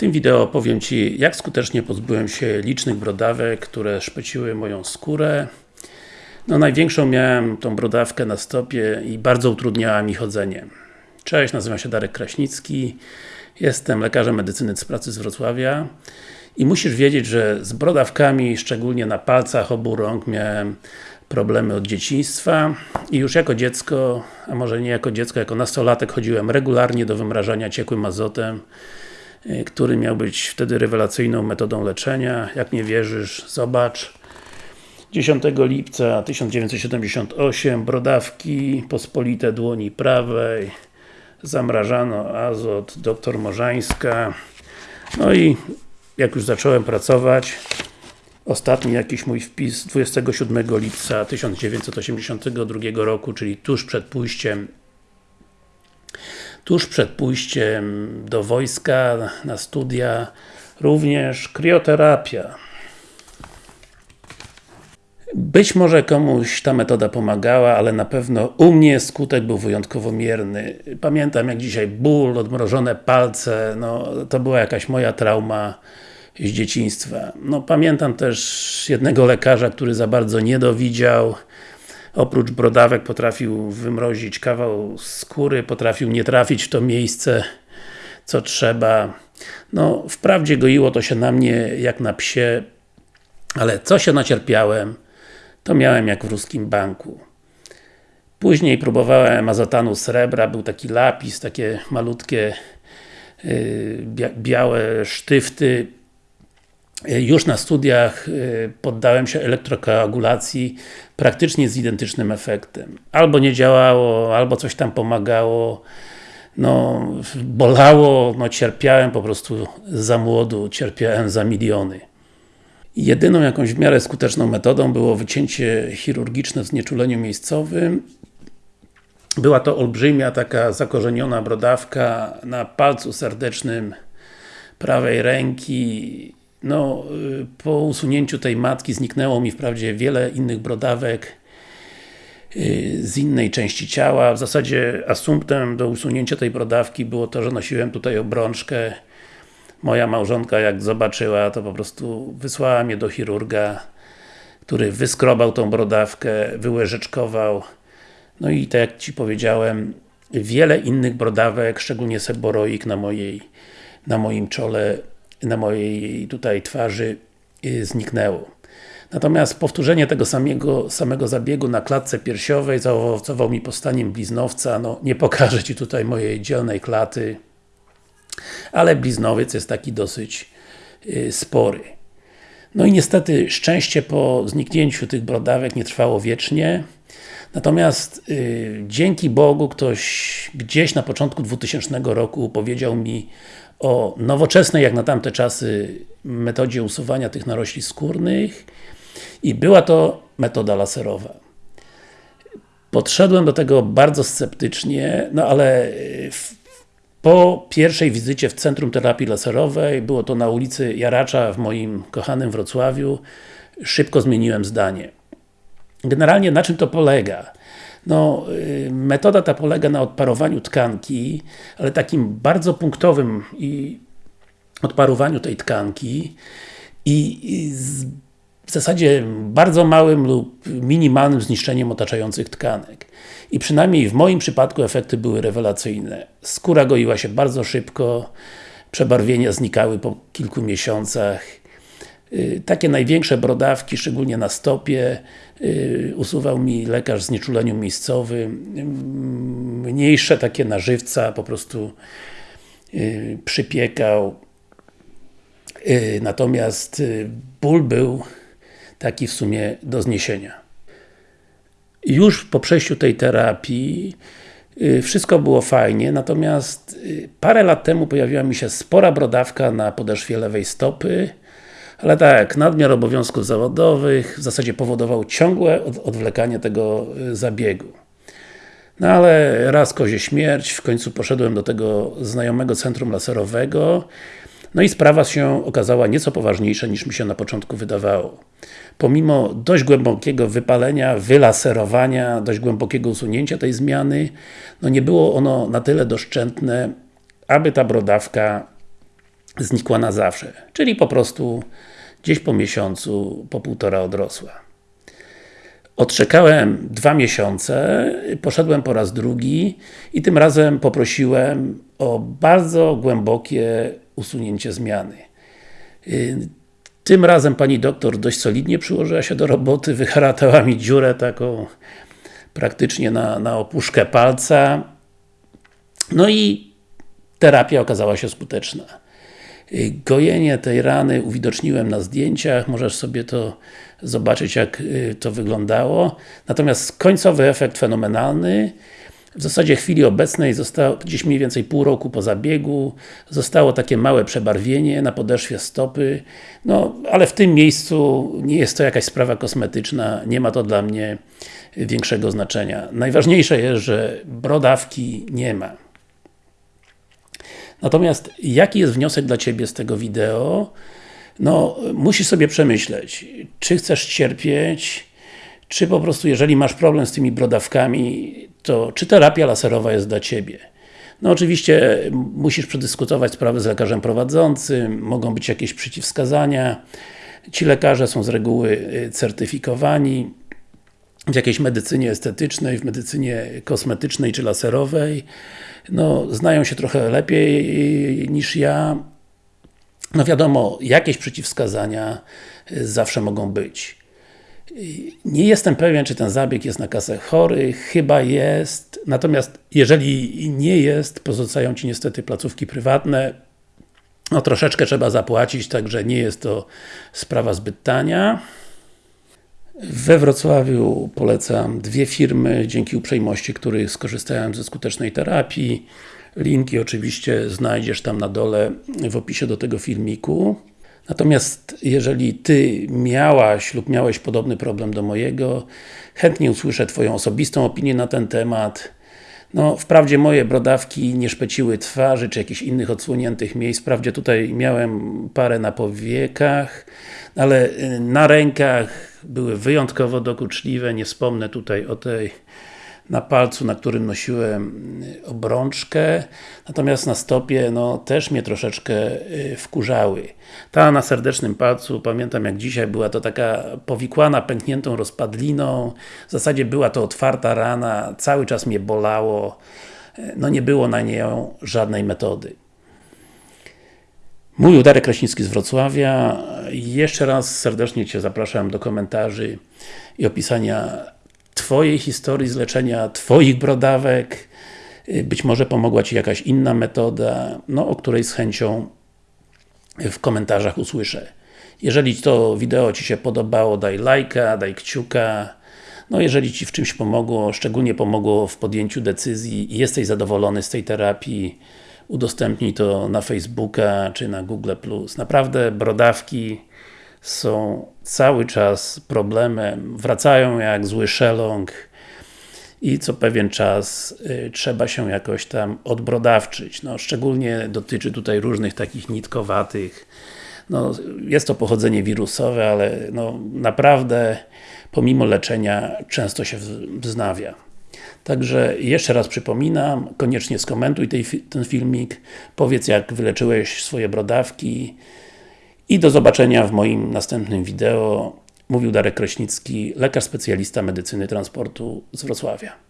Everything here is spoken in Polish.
tym wideo powiem Ci, jak skutecznie pozbyłem się licznych brodawek, które szpeciły moją skórę. No największą miałem tą brodawkę na stopie i bardzo utrudniała mi chodzenie. Cześć, nazywam się Darek Kraśnicki, jestem lekarzem medycyny z pracy z Wrocławia i musisz wiedzieć, że z brodawkami, szczególnie na palcach obu rąk miałem problemy od dzieciństwa i już jako dziecko, a może nie jako dziecko, jako nastolatek chodziłem regularnie do wymrażania ciekłym azotem który miał być wtedy rewelacyjną metodą leczenia. Jak nie wierzysz, zobacz. 10 lipca 1978 brodawki pospolite dłoni prawej zamrażano azot, doktor Morzańska no i jak już zacząłem pracować ostatni jakiś mój wpis 27 lipca 1982 roku, czyli tuż przed pójściem tuż przed pójściem do wojska, na studia, również krioterapia. Być może komuś ta metoda pomagała, ale na pewno u mnie skutek był wyjątkowo mierny. Pamiętam jak dzisiaj ból, odmrożone palce, no to była jakaś moja trauma z dzieciństwa. No pamiętam też jednego lekarza, który za bardzo nie dowidział, oprócz brodawek potrafił wymrozić kawał skóry, potrafił nie trafić w to miejsce, co trzeba. No, wprawdzie goiło to się na mnie jak na psie, ale co się nacierpiałem, to miałem jak w ruskim banku. Później próbowałem azotanu srebra, był taki lapis, takie malutkie yy, białe sztyfty już na studiach e, poddałem się elektrokoagulacji praktycznie z identycznym efektem. Albo nie działało, albo coś tam pomagało, no, bolało, no cierpiałem po prostu za młodu, cierpiałem za miliony. Jedyną jakąś w miarę skuteczną metodą było wycięcie chirurgiczne w znieczuleniu miejscowym. Była to olbrzymia, taka zakorzeniona brodawka na palcu serdecznym prawej ręki no, y, po usunięciu tej matki zniknęło mi wprawdzie wiele innych brodawek y, z innej części ciała. W zasadzie asumptem do usunięcia tej brodawki było to, że nosiłem tutaj obrączkę. Moja małżonka jak zobaczyła, to po prostu wysłała mnie do chirurga, który wyskrobał tą brodawkę, wyłyżeczkował. No i tak jak Ci powiedziałem, wiele innych brodawek, szczególnie seboroik na mojej na moim czole na mojej tutaj twarzy y, zniknęło. Natomiast powtórzenie tego samego, samego zabiegu na klatce piersiowej zaowocował mi postaniem bliznowca, no nie pokażę Ci tutaj mojej dzielnej klaty, ale bliznowiec jest taki dosyć y, spory. No i niestety szczęście po zniknięciu tych brodawek nie trwało wiecznie, natomiast y, dzięki Bogu ktoś gdzieś na początku 2000 roku powiedział mi o nowoczesnej, jak na tamte czasy, metodzie usuwania tych narośli skórnych i była to metoda laserowa. Podszedłem do tego bardzo sceptycznie, no ale w, po pierwszej wizycie w Centrum Terapii Laserowej, było to na ulicy Jaracza w moim kochanym Wrocławiu, szybko zmieniłem zdanie. Generalnie na czym to polega? No, y, metoda ta polega na odparowaniu tkanki, ale takim bardzo punktowym i odparowaniu tej tkanki i, w zasadzie bardzo małym lub minimalnym zniszczeniem otaczających tkanek. I przynajmniej w moim przypadku efekty były rewelacyjne. Skóra goiła się bardzo szybko, przebarwienia znikały po kilku miesiącach, takie największe brodawki, szczególnie na stopie, y, usuwał mi lekarz z nieczuleniu miejscowym. Mniejsze takie na żywca po prostu y, przypiekał. Natomiast ból był taki w sumie do zniesienia. Już po przejściu tej terapii wszystko było fajnie, natomiast parę lat temu pojawiła mi się spora brodawka na podeszwie lewej stopy ale tak, nadmiar obowiązków zawodowych w zasadzie powodował ciągłe odwlekanie tego y, zabiegu. No ale raz kozie śmierć, w końcu poszedłem do tego znajomego centrum laserowego no i sprawa się okazała nieco poważniejsza niż mi się na początku wydawało. Pomimo dość głębokiego wypalenia, wylaserowania, dość głębokiego usunięcia tej zmiany, no nie było ono na tyle doszczętne, aby ta brodawka znikła na zawsze. Czyli po prostu gdzieś po miesiącu, po półtora odrosła. Odczekałem dwa miesiące, poszedłem po raz drugi i tym razem poprosiłem o bardzo głębokie usunięcie zmiany. Y, tym razem pani doktor dość solidnie przyłożyła się do roboty, wyharatała mi dziurę taką praktycznie na, na opuszkę palca. No i terapia okazała się skuteczna. Y, gojenie tej rany uwidoczniłem na zdjęciach, możesz sobie to zobaczyć jak y, to wyglądało. Natomiast końcowy efekt fenomenalny. W zasadzie chwili obecnej zostało gdzieś mniej więcej pół roku po zabiegu, zostało takie małe przebarwienie na podeszwie stopy, no ale w tym miejscu nie jest to jakaś sprawa kosmetyczna, nie ma to dla mnie większego znaczenia. Najważniejsze jest, że brodawki nie ma. Natomiast jaki jest wniosek dla Ciebie z tego wideo? No, musisz sobie przemyśleć, czy chcesz cierpieć, czy po prostu jeżeli masz problem z tymi brodawkami, to czy terapia laserowa jest dla Ciebie? No oczywiście musisz przedyskutować sprawę z lekarzem prowadzącym, mogą być jakieś przeciwwskazania. Ci lekarze są z reguły y, certyfikowani w jakiejś medycynie estetycznej, w medycynie kosmetycznej czy laserowej. No, znają się trochę lepiej niż ja. No wiadomo, jakieś przeciwwskazania y, zawsze mogą być. Nie jestem pewien, czy ten zabieg jest na kasę chory, chyba jest, natomiast jeżeli nie jest, pozostają Ci niestety placówki prywatne, no troszeczkę trzeba zapłacić, także nie jest to sprawa zbyt tania. We Wrocławiu polecam dwie firmy, dzięki uprzejmości których skorzystałem ze skutecznej terapii. Linki oczywiście znajdziesz tam na dole w opisie do tego filmiku. Natomiast jeżeli Ty miałaś lub miałeś podobny problem do mojego, chętnie usłyszę Twoją osobistą opinię na ten temat. No, wprawdzie moje brodawki nie szpeciły twarzy, czy jakichś innych odsłoniętych miejsc, wprawdzie tutaj miałem parę na powiekach, ale y, na rękach były wyjątkowo dokuczliwe, nie wspomnę tutaj o tej na palcu, na którym nosiłem y, obrączkę, natomiast na stopie, no też mnie troszeczkę y, wkurzały. Ta na serdecznym palcu, pamiętam jak dzisiaj, była to taka powikłana, pękniętą rozpadliną, w zasadzie była to otwarta rana, cały czas mnie bolało, y, no nie było na nią żadnej metody. Mój Darek Kraśnicki z Wrocławia. Jeszcze raz serdecznie Cię zapraszam do komentarzy i opisania Twojej historii z leczenia Twoich brodawek. Być może pomogła Ci jakaś inna metoda, no, o której z chęcią w komentarzach usłyszę. Jeżeli to wideo Ci się podobało, daj lajka, daj kciuka. No jeżeli Ci w czymś pomogło, szczególnie pomogło w podjęciu decyzji i jesteś zadowolony z tej terapii, udostępnij to na Facebooka czy na Google+. Naprawdę brodawki są cały czas problemem, wracają jak zły szeląg i co pewien czas y, trzeba się jakoś tam odbrodawczyć. No, szczególnie dotyczy tutaj różnych takich nitkowatych no, jest to pochodzenie wirusowe, ale no, naprawdę pomimo leczenia często się wznawia. Także jeszcze raz przypominam, koniecznie skomentuj tej, ten filmik, powiedz jak wyleczyłeś swoje brodawki, i do zobaczenia w moim następnym wideo. Mówił Darek Kraśnicki, lekarz specjalista medycyny transportu z Wrocławia.